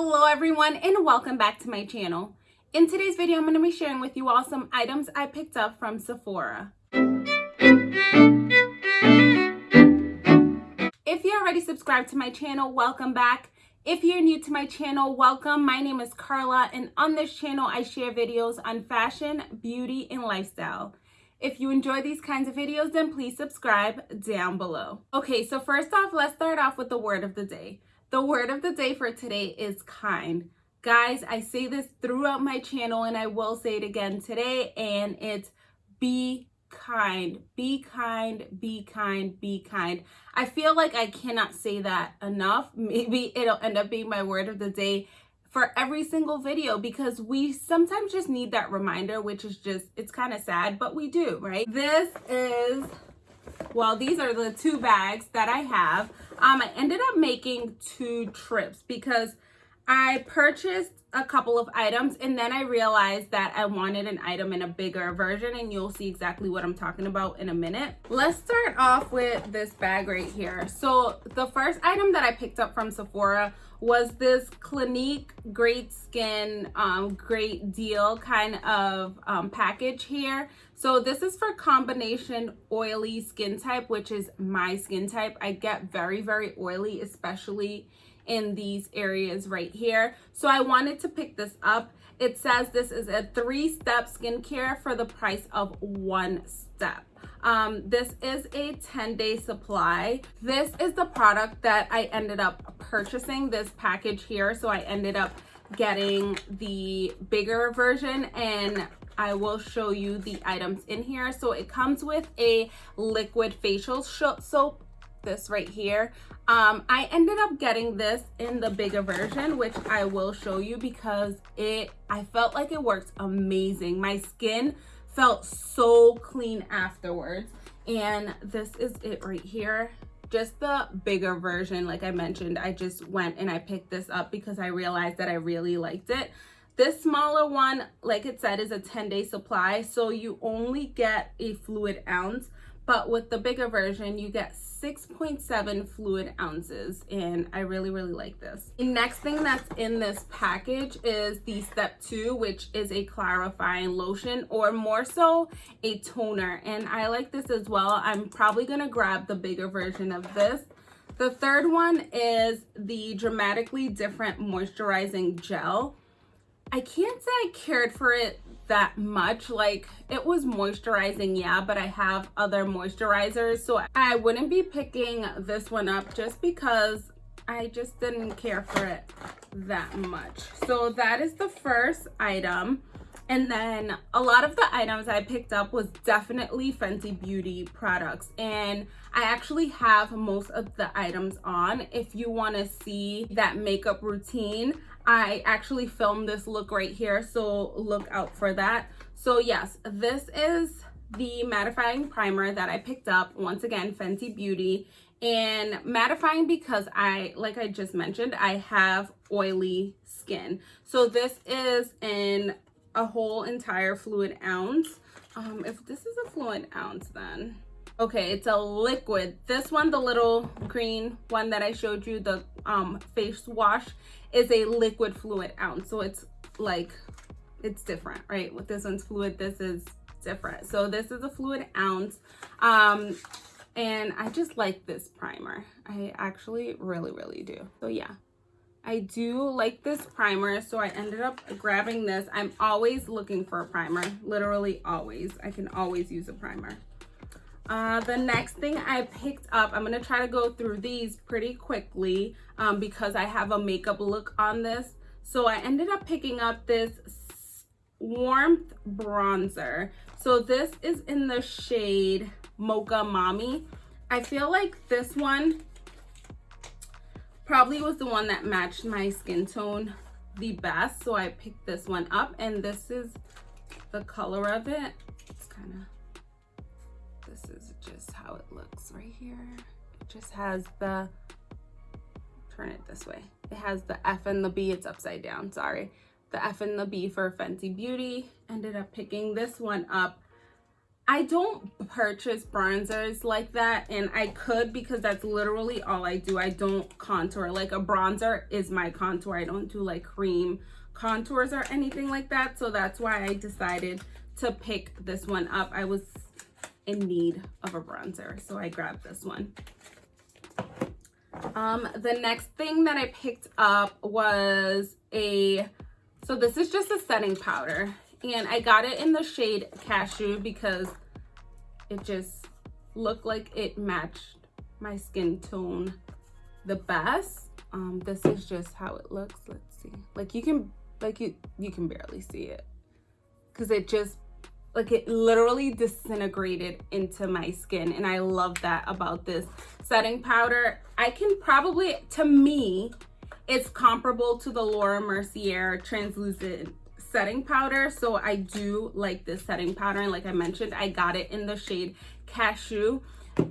Hello everyone and welcome back to my channel. In today's video, I'm going to be sharing with you all some items I picked up from Sephora. If you're already subscribed to my channel, welcome back. If you're new to my channel, welcome. My name is Carla and on this channel, I share videos on fashion, beauty, and lifestyle. If you enjoy these kinds of videos, then please subscribe down below. Okay, so first off, let's start off with the word of the day. The word of the day for today is kind. Guys, I say this throughout my channel and I will say it again today and it's be kind. Be kind, be kind, be kind. I feel like I cannot say that enough. Maybe it'll end up being my word of the day for every single video because we sometimes just need that reminder, which is just, it's kind of sad, but we do, right? This is, well, these are the two bags that I have. Um, I ended up making two trips because I purchased a couple of items and then I realized that I wanted an item in a bigger version and you'll see exactly what I'm talking about in a minute. Let's start off with this bag right here. So the first item that I picked up from Sephora was this Clinique Great Skin um, Great Deal kind of um, package here. So this is for combination oily skin type, which is my skin type. I get very, very oily, especially in these areas right here. So I wanted to pick this up. It says this is a three-step skincare for the price of one step. Um, this is a 10-day supply. This is the product that I ended up purchasing, this package here. So I ended up getting the bigger version and I will show you the items in here. So it comes with a liquid facial soap this right here. Um, I ended up getting this in the bigger version, which I will show you because it, I felt like it works amazing. My skin felt so clean afterwards. And this is it right here. Just the bigger version, like I mentioned, I just went and I picked this up because I realized that I really liked it. This smaller one, like it said, is a 10 day supply. So you only get a fluid ounce but with the bigger version you get 6.7 fluid ounces and I really really like this. The next thing that's in this package is the step two which is a clarifying lotion or more so a toner and I like this as well. I'm probably gonna grab the bigger version of this. The third one is the dramatically different moisturizing gel. I can't say I cared for it that much like it was moisturizing yeah but i have other moisturizers so i wouldn't be picking this one up just because i just didn't care for it that much so that is the first item and then a lot of the items I picked up was definitely Fenty Beauty products. And I actually have most of the items on. If you want to see that makeup routine, I actually filmed this look right here, so look out for that. So yes, this is the mattifying primer that I picked up. Once again, Fenty Beauty. And mattifying because I, like I just mentioned, I have oily skin. So this is in a whole entire fluid ounce. Um, if this is a fluid ounce then, okay, it's a liquid. This one, the little green one that I showed you, the um, face wash, is a liquid fluid ounce. So it's like, it's different, right? With this one's fluid, this is different. So this is a fluid ounce. Um, and I just like this primer. I actually really, really do. So yeah, I do like this primer, so I ended up grabbing this. I'm always looking for a primer, literally always. I can always use a primer. Uh, the next thing I picked up, I'm going to try to go through these pretty quickly um, because I have a makeup look on this. So I ended up picking up this Warmth Bronzer. So this is in the shade Mocha Mami. I feel like this one probably was the one that matched my skin tone the best. So I picked this one up and this is the color of it. It's kind of looks right here. It just has the, turn it this way. It has the F and the B, it's upside down, sorry. The F and the B for Fenty Beauty. Ended up picking this one up. I don't purchase bronzers like that and I could because that's literally all I do. I don't contour. Like a bronzer is my contour. I don't do like cream contours or anything like that. So that's why I decided to pick this one up. I was in need of a bronzer, so I grabbed this one. Um, the next thing that I picked up was a, so this is just a setting powder and I got it in the shade Cashew because it just looked like it matched my skin tone the best. Um, this is just how it looks. Let's see. Like you can, like you, you can barely see it because it just, like it literally disintegrated into my skin. And I love that about this setting powder. I can probably, to me, it's comparable to the Laura Mercier translucent setting powder so i do like this setting powder and like i mentioned i got it in the shade cashew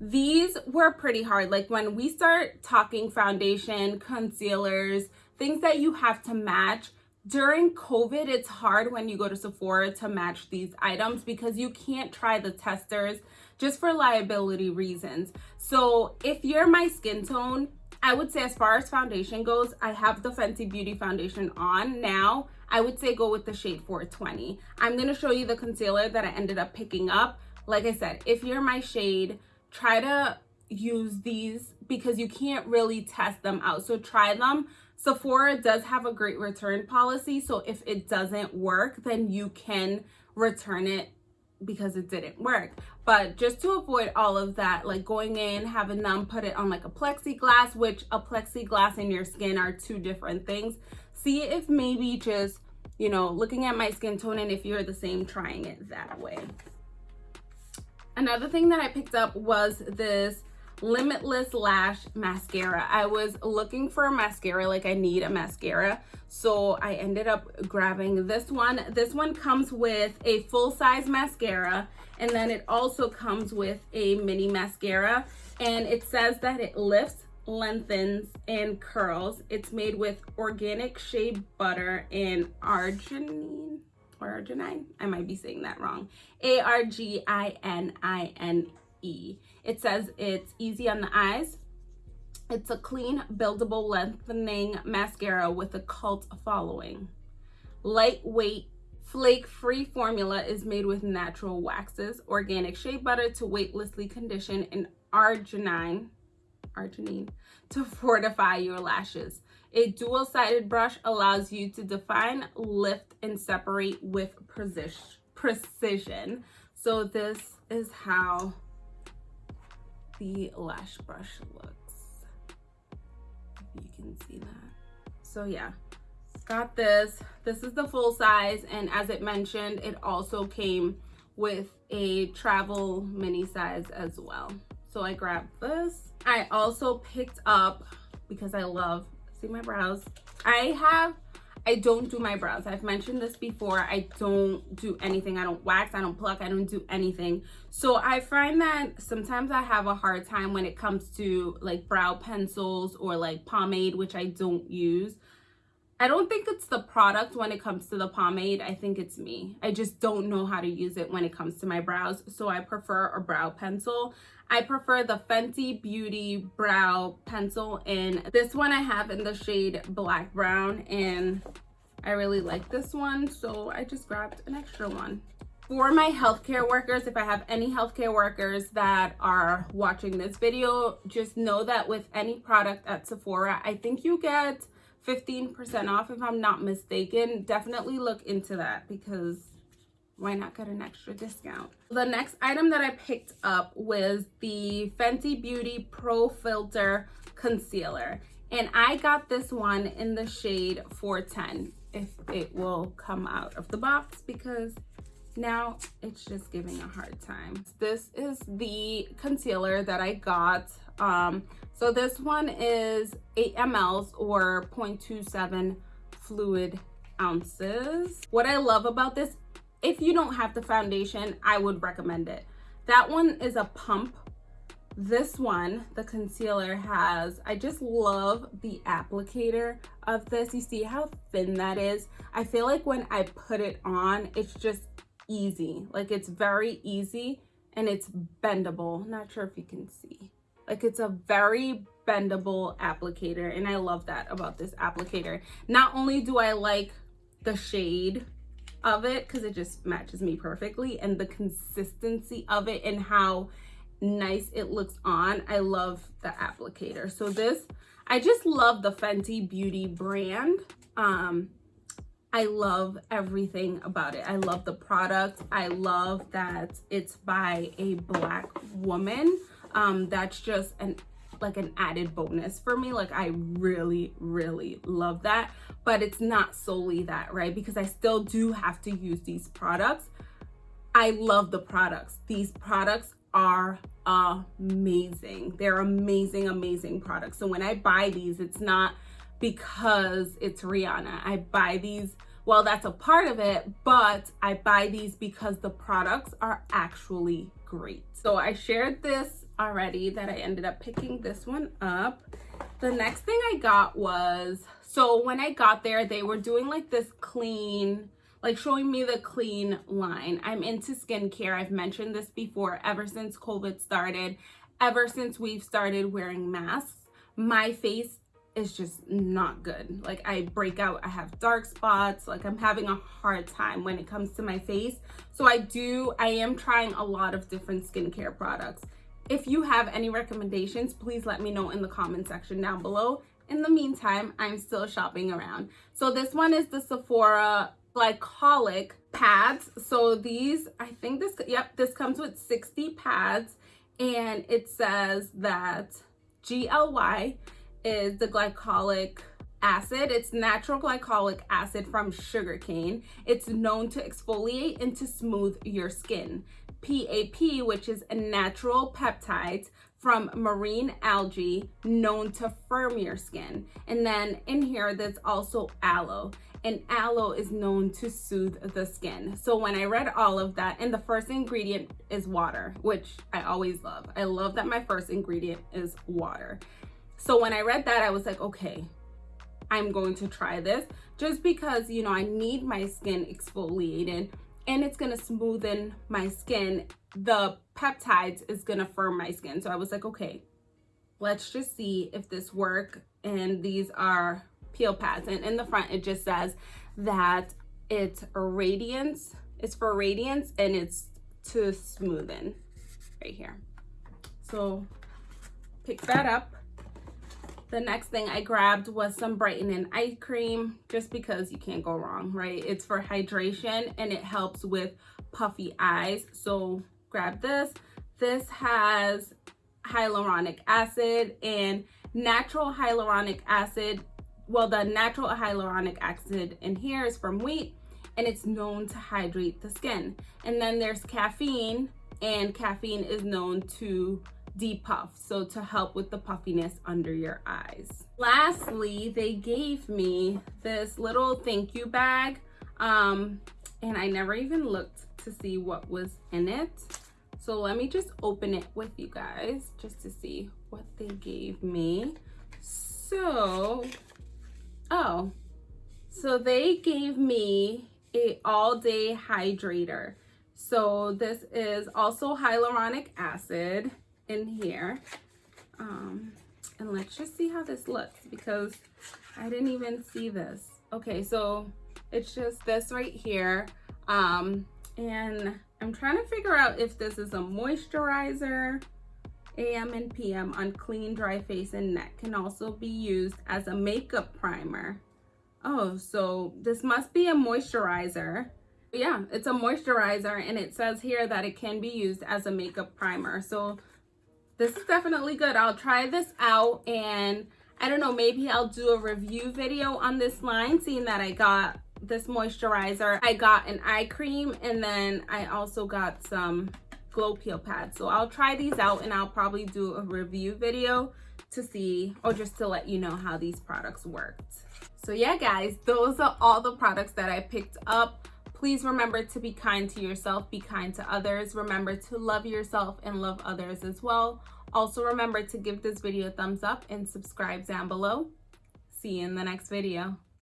these were pretty hard like when we start talking foundation concealers things that you have to match during covid it's hard when you go to sephora to match these items because you can't try the testers just for liability reasons so if you're my skin tone i would say as far as foundation goes i have the fenty beauty foundation on now I would say go with the shade 420. I'm going to show you the concealer that I ended up picking up. Like I said, if you're my shade, try to use these because you can't really test them out. So try them. Sephora does have a great return policy. So if it doesn't work, then you can return it because it didn't work. But just to avoid all of that, like going in, having them put it on like a plexiglass, which a plexiglass and your skin are two different things see if maybe just, you know, looking at my skin tone and if you're the same, trying it that way. Another thing that I picked up was this Limitless Lash Mascara. I was looking for a mascara, like I need a mascara. So I ended up grabbing this one. This one comes with a full-size mascara and then it also comes with a mini mascara and it says that it lifts lengthens and curls it's made with organic shea butter and arginine arginine i might be saying that wrong a-r-g-i-n-i-n-e it says it's easy on the eyes it's a clean buildable lengthening mascara with a cult following lightweight flake-free formula is made with natural waxes organic shea butter to weightlessly condition and arginine arginine to fortify your lashes. A dual-sided brush allows you to define, lift, and separate with precision. So this is how the lash brush looks. If you can see that. So yeah, got this. This is the full size. And as it mentioned, it also came with a travel mini size as well. So I grabbed this I also picked up, because I love, see my brows, I have, I don't do my brows. I've mentioned this before. I don't do anything. I don't wax, I don't pluck, I don't do anything. So I find that sometimes I have a hard time when it comes to like brow pencils or like pomade, which I don't use. I don't think it's the product when it comes to the pomade. I think it's me. I just don't know how to use it when it comes to my brows. So I prefer a brow pencil. I prefer the Fenty Beauty Brow Pencil. And this one I have in the shade Black Brown. And I really like this one. So I just grabbed an extra one. For my healthcare workers, if I have any healthcare workers that are watching this video, just know that with any product at Sephora, I think you get 15% off if I'm not mistaken. Definitely look into that because why not get an extra discount? The next item that I picked up was the Fenty Beauty Pro Filter Concealer. And I got this one in the shade 410 if it will come out of the box because now it's just giving a hard time. This is the concealer that I got. Um, so this one is 8 mls or 0.27 fluid ounces. What I love about this if you don't have the foundation, I would recommend it. That one is a pump. This one, the concealer has, I just love the applicator of this. You see how thin that is? I feel like when I put it on, it's just easy. Like it's very easy and it's bendable. Not sure if you can see. Like it's a very bendable applicator and I love that about this applicator. Not only do I like the shade of it because it just matches me perfectly and the consistency of it and how nice it looks on. I love the applicator. So this, I just love the Fenty Beauty brand. Um, I love everything about it. I love the product. I love that it's by a black woman. Um, that's just an like an added bonus for me. Like I really, really love that. But it's not solely that, right? Because I still do have to use these products. I love the products. These products are amazing. They're amazing, amazing products. So when I buy these, it's not because it's Rihanna. I buy these, well, that's a part of it, but I buy these because the products are actually great. So I shared this already that I ended up picking this one up. The next thing I got was, so when I got there, they were doing like this clean, like showing me the clean line. I'm into skincare. I've mentioned this before ever since COVID started, ever since we've started wearing masks. My face is just not good. Like I break out, I have dark spots, like I'm having a hard time when it comes to my face. So I do, I am trying a lot of different skincare products. If you have any recommendations, please let me know in the comment section down below. In the meantime, I'm still shopping around. So this one is the Sephora glycolic pads. So these, I think this, yep, this comes with 60 pads and it says that GLY is the glycolic acid. It's natural glycolic acid from sugarcane. It's known to exfoliate and to smooth your skin. PAP, which is a natural peptide from marine algae known to firm your skin. And then in here, there's also aloe and aloe is known to soothe the skin. So when I read all of that, and the first ingredient is water, which I always love. I love that my first ingredient is water. So when I read that, I was like, okay, I'm going to try this just because, you know, I need my skin exfoliated and it's going to smoothen my skin. The peptides is going to firm my skin. So I was like, okay, let's just see if this work. And these are peel pads and in the front it just says that it's radiance it's for radiance and it's to smoothen right here so pick that up the next thing I grabbed was some brightening eye cream just because you can't go wrong right? It's for hydration and it helps with puffy eyes. So grab this. This has hyaluronic acid and natural hyaluronic acid. Well, the natural hyaluronic acid in here is from wheat and it's known to hydrate the skin. And then there's caffeine and caffeine is known to depuff, so to help with the puffiness under your eyes. Lastly, they gave me this little thank you bag um, and I never even looked to see what was in it. So let me just open it with you guys just to see what they gave me. So Oh, so they gave me a all day hydrator. So this is also hyaluronic acid in here. Um, and let's just see how this looks because I didn't even see this. Okay, so it's just this right here. Um, and I'm trying to figure out if this is a moisturizer AM and PM on clean, dry face and neck can also be used as a makeup primer. Oh, so this must be a moisturizer. Yeah, it's a moisturizer and it says here that it can be used as a makeup primer. So this is definitely good. I'll try this out and I don't know, maybe I'll do a review video on this line, seeing that I got this moisturizer. I got an eye cream and then I also got some glow peel pads so i'll try these out and i'll probably do a review video to see or just to let you know how these products worked so yeah guys those are all the products that i picked up please remember to be kind to yourself be kind to others. Remember to love yourself and love others as well. Also remember to give this video a thumbs up and subscribe down below. See you in the next video